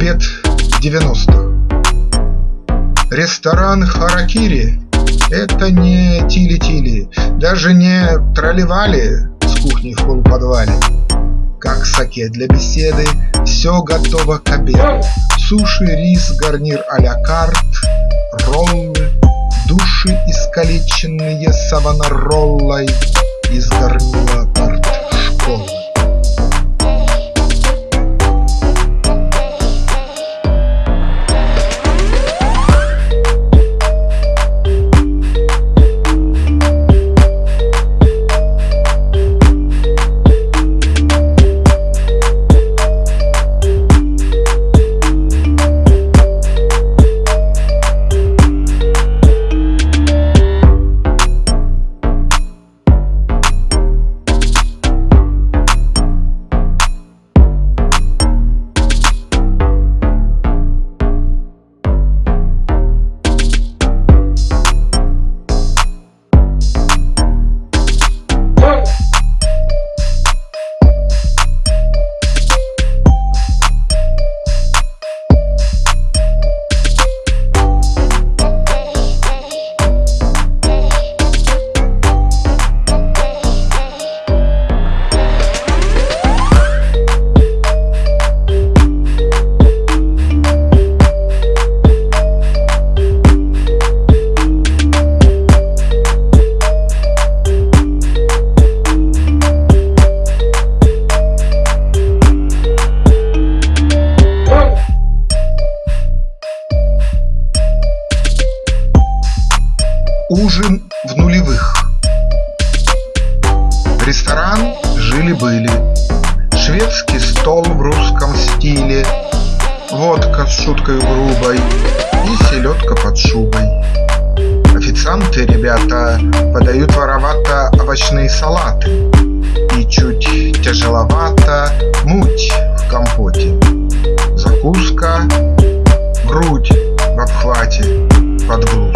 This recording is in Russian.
обед 90 Ресторан Харакири – это не тили-тили, даже не тролливали с кухни в полуподвале. Как саке для беседы, все готово к обеду. Суши, рис, гарнир а-ля карт, роллы, души искалеченные савонароллой из горнила арт-школы. Ужин в нулевых. Ресторан жили-были Шведский стол в русском стиле. Водка с шуткой грубой И селедка под шубой. Официанты, ребята, подают воровато овощные салаты И чуть тяжеловато муть в компоте. Закуска, грудь в обхвате под блуз